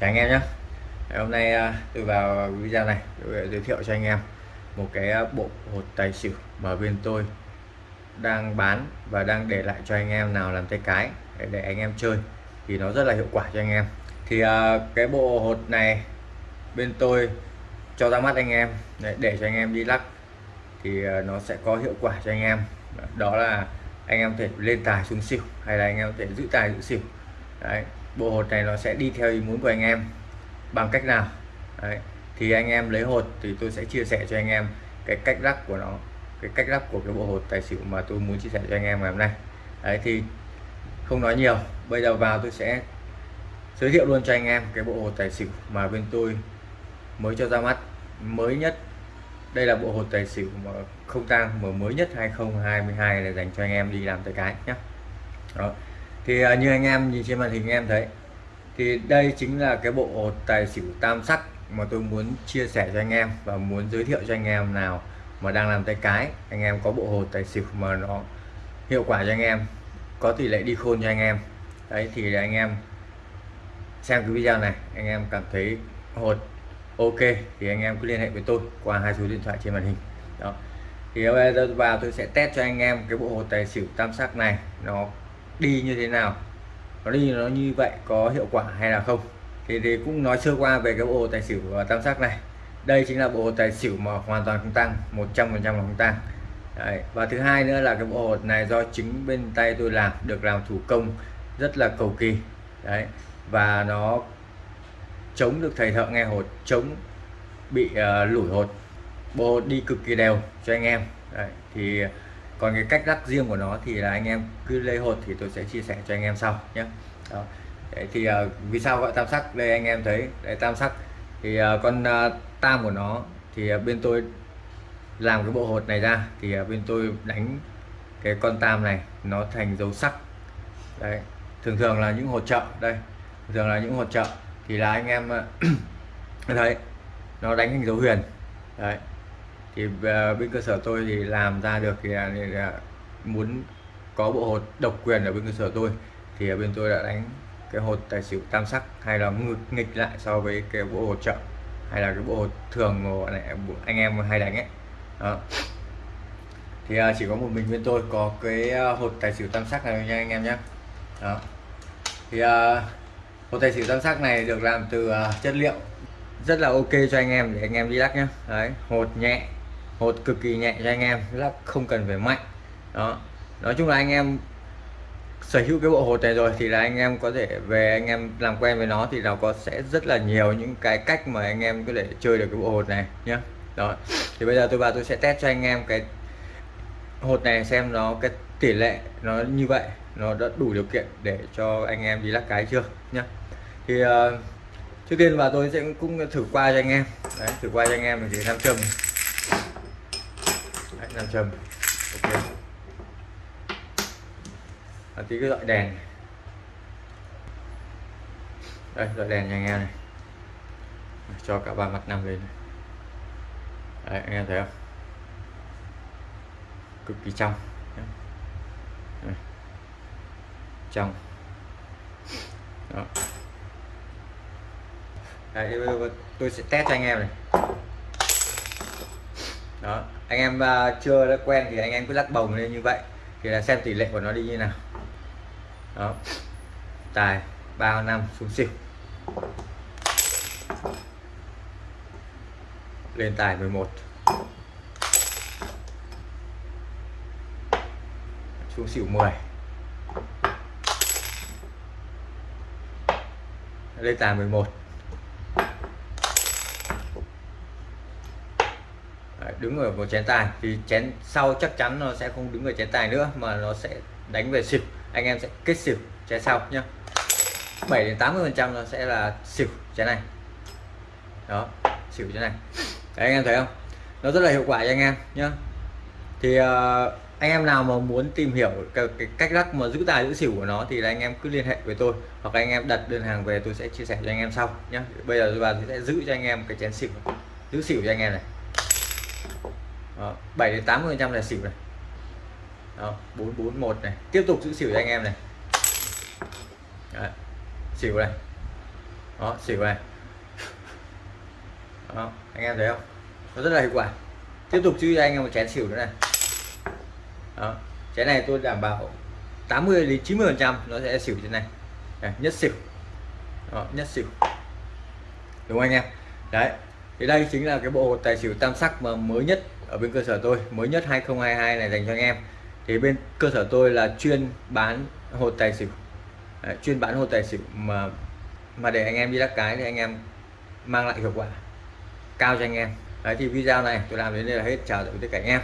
chào anh em nhé. Hôm nay à, tôi vào video này tôi giới thiệu cho anh em một cái à, bộ hột tài xỉu mà bên tôi đang bán và đang để lại cho anh em nào làm tay cái để, để anh em chơi thì nó rất là hiệu quả cho anh em. Thì à, cái bộ hột này bên tôi cho ra mắt anh em để, để cho anh em đi lắc thì nó sẽ có hiệu quả cho anh em. Đó là anh em thể lên tài xuống xỉu hay là anh em thể giữ tài giữ xỉu. Đấy, bộ hột này nó sẽ đi theo ý muốn của anh em. Bằng cách nào? Đấy, thì anh em lấy hột thì tôi sẽ chia sẻ cho anh em cái cách lắc của nó cái cách lắc của cái bộ hột tài xỉu mà tôi muốn chia sẻ cho anh em ngày hôm nay. Đấy thì không nói nhiều bây giờ vào tôi sẽ giới thiệu luôn cho anh em cái bộ hột tài xỉu mà bên tôi mới cho ra mắt. Mới nhất đây là bộ hột tài xỉu mà không tang mà mới nhất 2022 là dành cho anh em đi làm tay cái nhé đó thì à, như anh em nhìn trên màn hình em thấy, thì đây chính là cái bộ tài xỉu tam sắc mà tôi muốn chia sẻ cho anh em và muốn giới thiệu cho anh em nào mà đang làm tay cái. Anh em có bộ hồ tài xỉu mà nó hiệu quả cho anh em, có tỷ lệ đi khôn cho anh em. Đấy, thì anh em xem cái video này, anh em cảm thấy hột ok, thì anh em cứ liên hệ với tôi qua hai số điện thoại trên màn hình. Đó. Thì bây giờ vào tôi sẽ test cho anh em cái bộ hột tài xỉu tam sắc này, nó đi như thế nào? Nó đi nó như vậy có hiệu quả hay là không? Thì, thì cũng nói sơ qua về cái bộ tài xỉu tam sắc này. Đây chính là bộ tài xỉu mà hoàn toàn không tăng 100 phần trăm không tăng. Đấy. và thứ hai nữa là cái bộ hột này do chính bên tay tôi làm được làm thủ công rất là cầu kỳ. Đấy và nó chống được thầy thợ nghe hột chống bị uh, lủi hột. Bộ hột đi cực kỳ đều cho anh em. Đấy. thì còn cái cách lắc riêng của nó thì là anh em cứ lấy hột thì tôi sẽ chia sẻ cho anh em sau nhé. Đó. Đấy, thì uh, vì sao gọi tam sắc? Đây anh em thấy đấy tam sắc. Thì uh, con uh, tam của nó thì uh, bên tôi làm cái bộ hột này ra thì uh, bên tôi đánh cái con tam này nó thành dấu sắc. Đấy thường thường là những hột trợ đây thường là những hột trợ thì là anh em thấy nó đánh thành dấu huyền. Đấy thì ờ, bên cơ sở tôi thì làm ra được thì là, là muốn có bộ hột độc quyền ở bên cơ sở tôi. Thì ở bên tôi đã đánh cái hột tài xỉu tam sắc hay là ngược nghịch lại so với cái bộ hột trợ hay là cái bộ hột thường mà anh em hay đánh ấy. Đó. Thì à, chỉ có một mình bên tôi có cái à, hột tài xỉu tam sắc này nha anh em nhé đó. Thì uh, hột tài xỉu tam sắc này được làm từ uh, chất liệu. Rất là ok cho anh em để anh em đi lắc nhé đấy hột nhẹ hột cực kỳ nhẹ cho anh em lắc không cần phải mạnh. Đó. Nói chung là anh em sở hữu cái bộ hột này rồi thì là anh em có thể về anh em làm quen với nó thì nó có sẽ rất là nhiều những cái cách mà anh em có thể chơi được cái bộ hột này nhé đó. Thì bây giờ tôi vào tôi sẽ test cho anh em cái hột này xem nó cái tỷ lệ nó như vậy nó đã đủ điều kiện để cho anh em đi lắc cái chưa nhá. Thì uh, trước tiên và tôi sẽ cũng thử qua cho anh em. Đấy thử qua cho anh em thì nam châm nam châm. Ok. Và tí cái loại đèn đây loại đèn cho anh này. Cho cả ba mặt nằm lên. Đấy anh em thấy không? Cực kỳ trong. Trong. Đó. Đấy, tôi sẽ test cho anh em này. Đó anh em uh, chưa đã quen thì anh em cứ lắc bồng lên như vậy thì là xem tỷ lệ của nó đi như nào. Đó. Tài ba năm xuống xỉu. Lên tài 11 xuống xỉu 10 lên tài 11 đứng ở một chén tài. Thì chén sau chắc chắn nó sẽ không đứng ở chén tài nữa mà nó sẽ đánh về xỉu. Anh em sẽ kết xỉu chén sau nhá. 7 đến 80 phần trăm nó sẽ là xỉu chén này. Đó xỉu chén này. Đấy, anh em thấy không? Nó rất là hiệu quả cho anh em nhá. Thì uh, anh em nào mà muốn tìm hiểu cái, cái cách lắc mà giữ tài giữ xỉu của nó thì là anh em cứ liên hệ với tôi hoặc anh em đặt đơn hàng về tôi sẽ chia sẻ cho anh em sau nhé bây giờ tôi sẽ giữ cho anh em cái chén xỉu giữ xỉu cho anh em này. 7 đến 80 phần trăm là xỉu này. Đó, 441 này. Tiếp tục giữ xỉu cho anh em này. Đấy, xỉu này. Đó xỉu này. Đó anh em thấy không? Nó rất là hiệu quả. Tiếp tục giữ cho anh em một chén xỉu nữa này. Đó chén này tôi đảm bảo 80 đến 90 phần trăm nó sẽ xỉu trên này. Đây, nhất xỉu. Đó, nhất xỉu. Đúng không anh em? Đấy thì đây chính là cái bộ tài xỉu tam sắc mà mới nhất ở bên cơ sở tôi mới nhất 2022 này dành cho anh em. Thì bên cơ sở tôi là chuyên bán hột tài xỉu. Đấy, chuyên bán hột tài xỉu mà mà để anh em đi đắc cái thì anh em mang lại hiệu quả cao cho anh em. Đấy thì video này tôi làm đến đây là hết. Chào tạm biệt tất cả anh em.